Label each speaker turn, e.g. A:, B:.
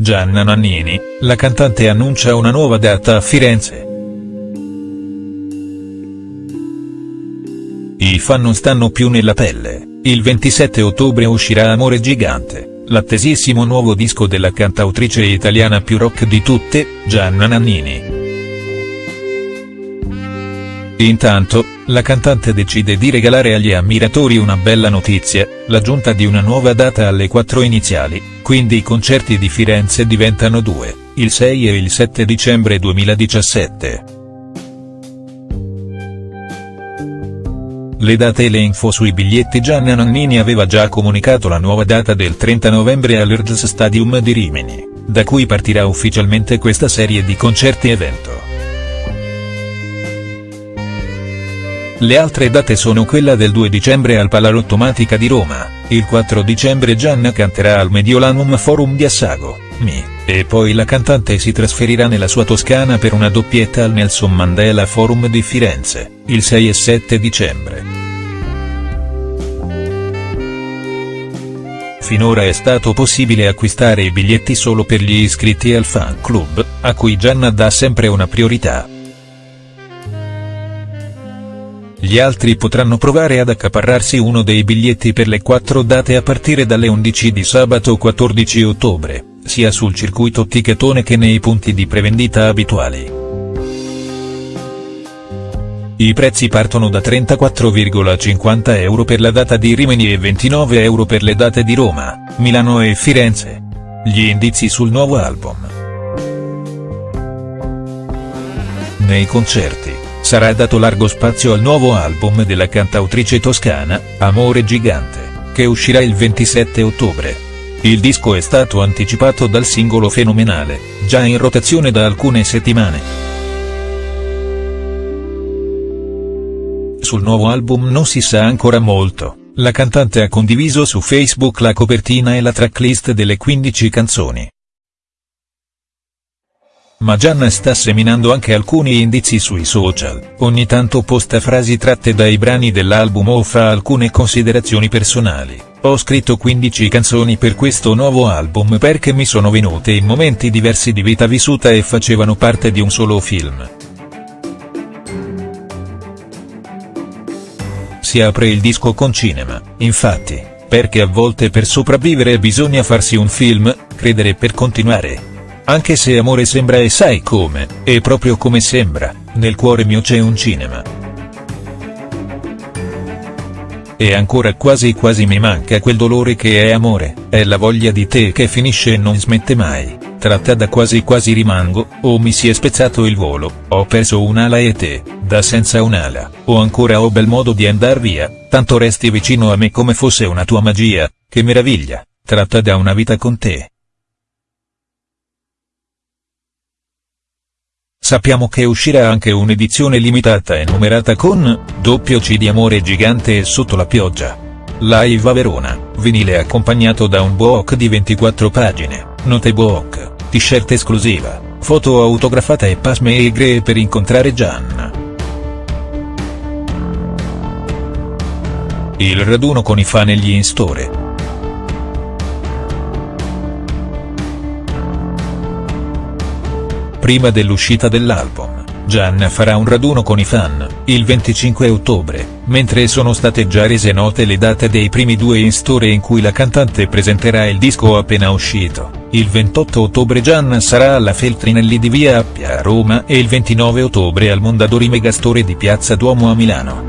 A: Gianna Nannini, la cantante annuncia una nuova data a Firenze. I fan non stanno più nella pelle, il 27 ottobre uscirà Amore Gigante, l'attesissimo nuovo disco della cantautrice italiana più rock di tutte, Gianna Nannini. Intanto, la cantante decide di regalare agli ammiratori una bella notizia, l'aggiunta di una nuova data alle quattro iniziali, quindi i concerti di Firenze diventano due, il 6 e il 7 dicembre 2017. Le date e le info sui biglietti Gianna Nannini aveva già comunicato la nuova data del 30 novembre all'Urgs Stadium di Rimini, da cui partirà ufficialmente questa serie di concerti-evento. Le altre date sono quella del 2 dicembre al Palarottomatica di Roma, il 4 dicembre Gianna canterà al Mediolanum Forum di Assago, Mi, e poi la cantante si trasferirà nella sua Toscana per una doppietta al Nelson Mandela Forum di Firenze, il 6 e 7 dicembre. Finora è stato possibile acquistare i biglietti solo per gli iscritti al fan club, a cui Gianna dà sempre una priorità. Gli altri potranno provare ad accaparrarsi uno dei biglietti per le quattro date a partire dalle 11 di sabato 14 ottobre, sia sul circuito Tichetone che nei punti di prevendita abituali. I prezzi partono da 34,50 euro per la data di Rimini e 29 euro per le date di Roma, Milano e Firenze. Gli indizi sul nuovo album. Nei concerti sarà dato largo spazio al nuovo album della cantautrice toscana, Amore Gigante, che uscirà il 27 ottobre. Il disco è stato anticipato dal singolo Fenomenale, già in rotazione da alcune settimane. Sul nuovo album non si sa ancora molto, la cantante ha condiviso su Facebook la copertina e la tracklist delle 15 canzoni. Ma Gianna sta seminando anche alcuni indizi sui social, ogni tanto posta frasi tratte dai brani dell'album o fa alcune considerazioni personali. Ho scritto 15 canzoni per questo nuovo album perché mi sono venute in momenti diversi di vita vissuta e facevano parte di un solo film. Si apre il disco con cinema, infatti, perché a volte per sopravvivere bisogna farsi un film, credere per continuare. Anche se amore sembra e sai come, è proprio come sembra, nel cuore mio c'è un cinema. E ancora quasi quasi mi manca quel dolore che è amore, è la voglia di te che finisce e non smette mai, tratta da quasi quasi rimango, o mi si è spezzato il volo, ho perso un'ala e te, da senza un'ala, o ancora ho bel modo di andar via, tanto resti vicino a me come fosse una tua magia, che meraviglia, tratta da una vita con te. Sappiamo che uscirà anche un'edizione limitata e numerata con, doppio C di Amore Gigante e Sotto la pioggia. Live a Verona, vinile accompagnato da un book di 24 pagine, note book, t-shirt esclusiva, foto autografata e pasme e per incontrare Gianna. Il raduno con i fan e gli in-store. Prima dell'uscita dell'album, Gianna farà un raduno con i fan, il 25 ottobre, mentre sono state già rese note le date dei primi due in-store in cui la cantante presenterà il disco appena uscito. Il 28 ottobre Gianna sarà alla Feltrinelli di Via Appia a Roma e il 29 ottobre al Mondadori Megastore di Piazza Duomo a Milano.